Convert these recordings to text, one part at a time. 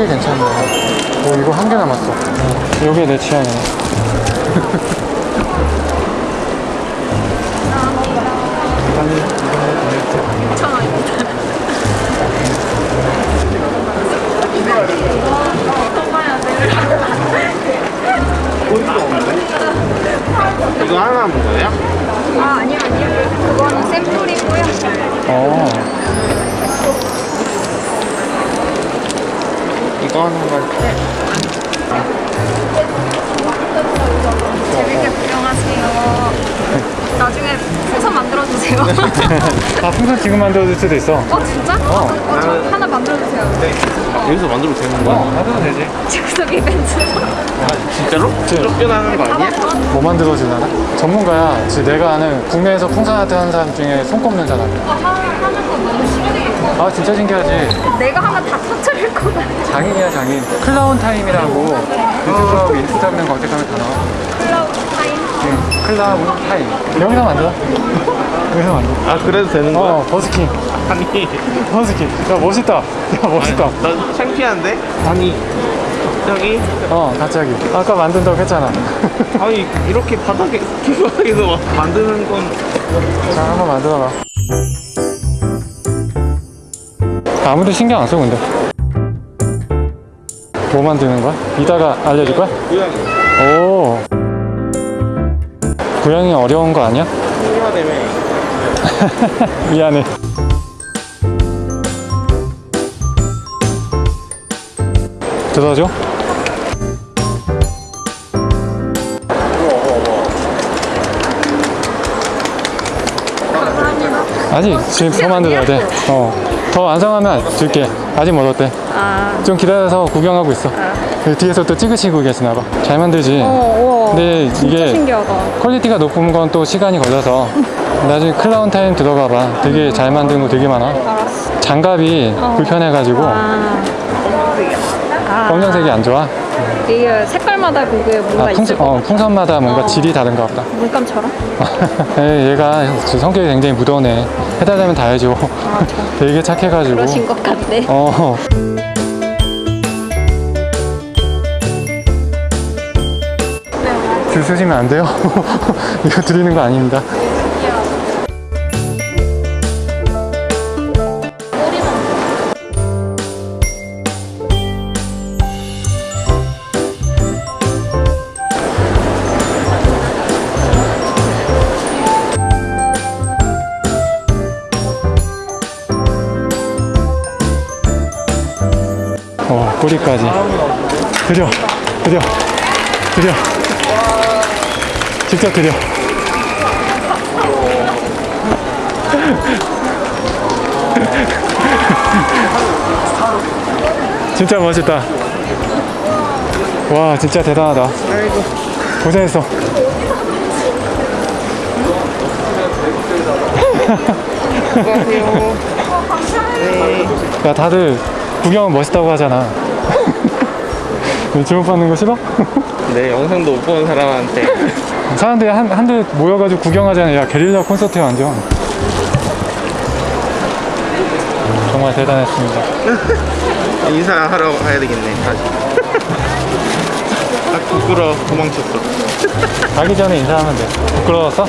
꽤 괜찮네. 오 이거 한 개 남았어. 어, 요게 내 취향이네. 이거 하나 남은 거예요? 아 아니요 아니요. 그거는 샘플이고요. 어 이거 하나만 재밌게 구경하세요 나중에 풍선 만들어주세요 아, 풍선 지금 만들어줄 수도 있어 어 진짜? 어, 어, 저 하나 만들어주세요 네. 여기서 만들어도 되는 거야? 어 만들어도 되지 즉석 이벤트 진짜로? 쫓겨나는 거 아니야? 뭐 만들어주려나? 전문가야 지금 내가 아는 국내에서 풍선 아트 하는 사람 중에 손꼽는 사람 어, 하- 하는 거 너무 신기해 아 진짜 신기하지. 내가 하면 다 터트릴 것 같아. 장인이야 장인. 클라운 타임이라고. 유튜브하고 인스타그램 검색하면 다 나와. 클라우드 타임? 응, 클라운 타임. 여기서 만들어? 여기서 만들어. 아 그래도 되는 거야? 어 버스킹. 아니. 버스킹. 야 멋있다. 야 멋있다. 나 창피한데? 아니. 갑자기? 어 갑자기. 아까 만든다고 했잖아. 아니 이렇게 바닥에 바닥에서 막 만드는 건 자 한번 만들어봐 아무도 신경 안 써 근데. 뭐 만드는 거야? 이따가 알려줄 거야? 고양이. 오. 고양이 어려운 거 아니야? 미안해. 들어줘? 아직 지금 더 만들어야 돼 어 더 완성하면 줄게. 아직 멀었대. 아. 좀 기다려서 구경하고 있어. 그 뒤에서 또 찍으시고 계시나 봐 잘 만들지? 어, 근데 이게 신기하다. quality가 높은 건 또 시간이 걸려서. 나중에 클라운 타임 들어가 봐. 되게 잘 만든 거 되게 많아. 알았어. 장갑이 불편해가지고. 아, 아. 검정색이 안 좋아 이게 색깔마다 그게 아, 뭔가 있을 풍선, 것 어, 풍선마다 뭔가 어. 질이 다른가 보다 물감처럼? 에, 얘가 성격이 굉장히 무던해 해달라면 다 해줘 아, 저 되게 착해가지고 그러신 것 같네 어. 줄 서시면 안 돼요? 이거 드리는 거 아닙니다. 꼬리까지. 드려, 드려, 드려. 직접 드려. 진짜 멋있다. 와, 진짜 대단하다. 고생했어. 안녕하세요 야, 다들 구경은 멋있다고 하잖아. 주목받는 거 싫어? 내 영상도 못 보는 사람한테 사람들이 한, 한들 모여가지고 구경하잖아. 야, 게릴라 콘서트야, 완전. 정말 대단했습니다. 인사하러 가야 되겠네 다시 아 부끄러워 도망쳤어 가기 전에 인사하면 돼. 부끄러웠어?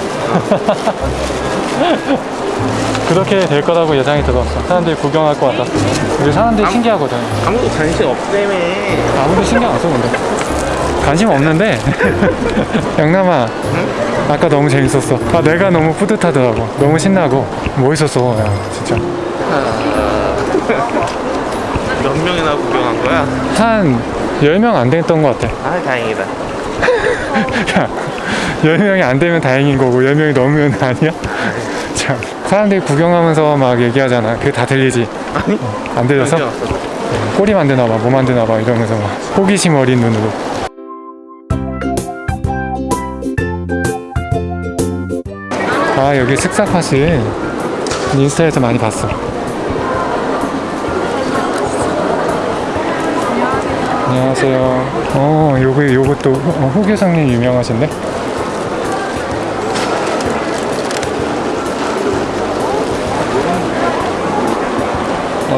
그렇게 될 거라고 예상이 들었어. 사람들이 구경할 것 같았어. 근데 사람들이 아무- 신기하거든. 아무도 관심 없다며 아무도 신경 안 써, 근데. 관심 없는데. 영남아, 아까 너무 재밌었어. 아, 내가 너무 뿌듯하더라고. 너무 신나고. 멋있었어, 야, 진짜. 몇 명이나 구경한 거야? 한 10명 안 됐던 것 같아. 아 다행이다 야, 10명이 안 되면 다행인 거고 10명이 넘으면 아니야? 참, 사람들이 구경하면서 막 얘기하잖아. 그게 다 들리지? 아니 안 들려서? 꼬리 만드나 봐, 뭐 만드나 봐 이러면서 막 호기심 어린 눈으로. 아, 여기 슥싹팟을 인스타에서 많이 봤어. 안녕하세요. 어, 요거, 요것도 후- 어, 후계상님 유명하신데?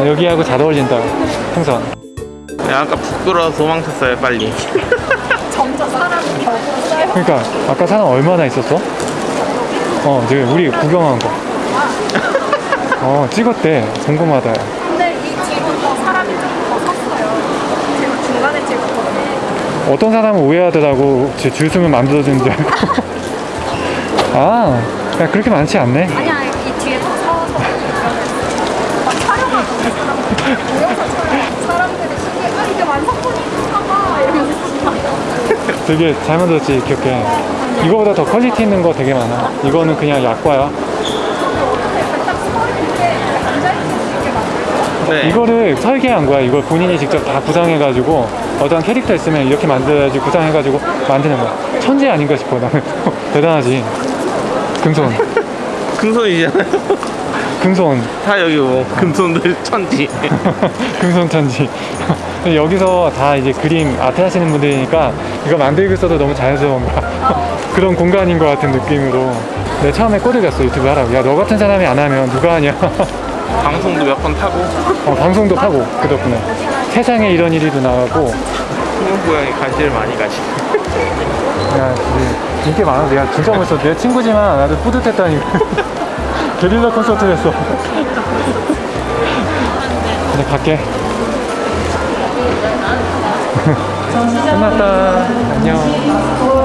어, 여기하고 잘 어울린다. 풍선. 야, 아까 부끄러워서 도망쳤어요, 빨리. 점점 사람이 격으로 쌓여. 그러니까 아까 사람 얼마나 있었어? 어 지금 우리 구경한 거. 어 찍었대. 궁금하다. 근데 이 뒤로 더 사람이 좀더 섰어요. 제가 중간에 찍었거든요. 어떤 사람은 오해하더라고. 제줄 서면 만들어주는 줄 알고. 아, 야, 그렇게 많지 않네. 아니 사람들. 신기해. 아, 이게 봐. 이러면서. 되게 잘 만들었지, 기억해. 이거보다 더 퀄리티 있는 거 되게 많아. 이거는 그냥 약과야. 네. 이거를 설계한 거야. 이걸 본인이 직접 다 구상해가지고 어떤 캐릭터 있으면 이렇게 만들어야지 구상해가지고 만드는 거야. 천재 아닌가 싶어, 나는. 대단하지. 금손. 금손이잖아요. 금손. 다 여기 뭐, 금손들 천지. 금손 천지. 여기서 다 이제 그림 아트 하시는 분들이니까 이거 만들고 있어도 너무 자연스러운. 그런 공간인 것 같은 느낌으로. 내 처음에 꼬드겼어, 유튜브 하라고. 야, 너 같은 사람이 안 하면 누가 하냐. 방송도 몇 번 타고, 어, 방송도 하고, 그 덕분에. 세상에 이런 일이도 나가고. 소년 고양이 관심을 많이 가시고. 야, 진짜 인기 많아. 내가 진짜 멋있어. 내 친구지만 나도 뿌듯했다니. 게릴라 콘서트 했어. 이제 갈게. 끝났다. 안녕.